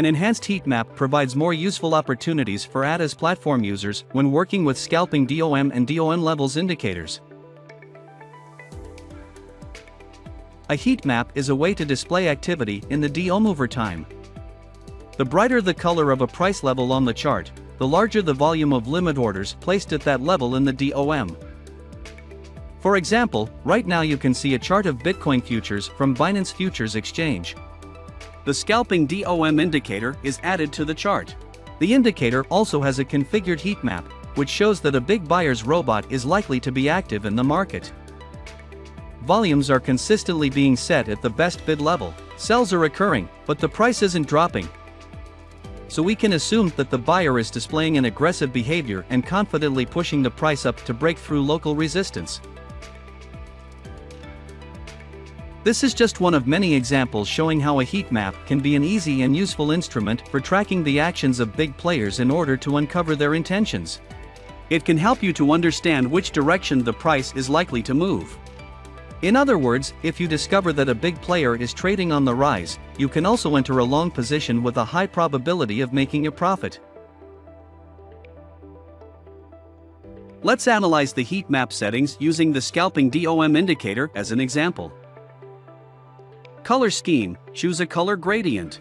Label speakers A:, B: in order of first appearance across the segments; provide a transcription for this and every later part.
A: An enhanced heat map provides more useful opportunities for ATAS platform users when working with scalping DOM and DOM levels indicators. A heat map is a way to display activity in the DOM over time. The brighter the color of a price level on the chart, the larger the volume of limit orders placed at that level in the DOM. For example, right now you can see a chart of Bitcoin futures from Binance Futures Exchange. The scalping DOM indicator is added to the chart. The indicator also has a configured heat map, which shows that a big buyer's robot is likely to be active in the market. Volumes are consistently being set at the best bid level, sells are occurring, but the price isn't dropping. So we can assume that the buyer is displaying an aggressive behavior and confidently pushing the price up to break through local resistance. This is just one of many examples showing how a heat map can be an easy and useful instrument for tracking the actions of big players in order to uncover their intentions. It can help you to understand which direction the price is likely to move. In other words, if you discover that a big player is trading on the rise, you can also enter a long position with a high probability of making a profit. Let's analyze the heat map settings using the scalping DOM indicator as an example. Color scheme, choose a color gradient.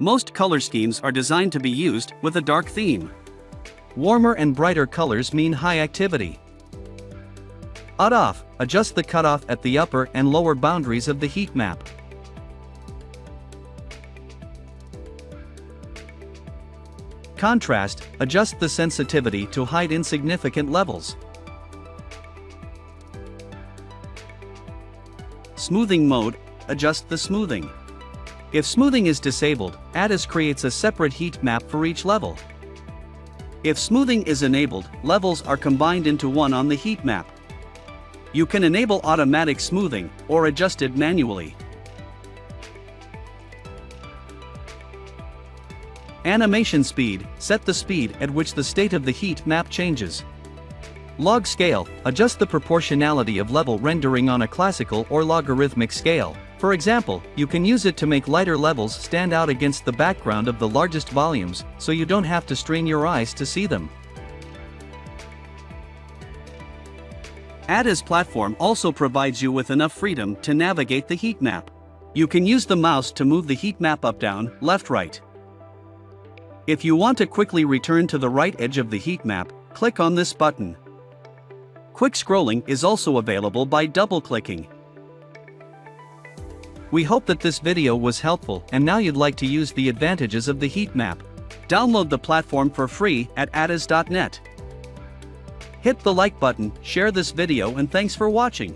A: Most color schemes are designed to be used with a dark theme. Warmer and brighter colors mean high activity. Off, adjust the cutoff at the upper and lower boundaries of the heat map. Contrast, adjust the sensitivity to hide insignificant levels. Smoothing mode, adjust the smoothing. If smoothing is disabled, ATAS creates a separate heat map for each level. If smoothing is enabled, levels are combined into one on the heat map. You can enable automatic smoothing or adjust it manually. Animation speed, set the speed at which the state of the heat map changes. Log scale, adjust the proportionality of level rendering on a classical or logarithmic scale. For example, you can use it to make lighter levels stand out against the background of the largest volumes, so you don't have to strain your eyes to see them. ATAS platform also provides you with enough freedom to navigate the heat map. You can use the mouse to move the heat map up down, left right. If you want to quickly return to the right edge of the heat map, click on this button. Quick scrolling is also available by double-clicking. We hope that this video was helpful and now you'd like to use the advantages of the heat map. Download the platform for free at atas.net. Hit the like button, share this video and thanks for watching.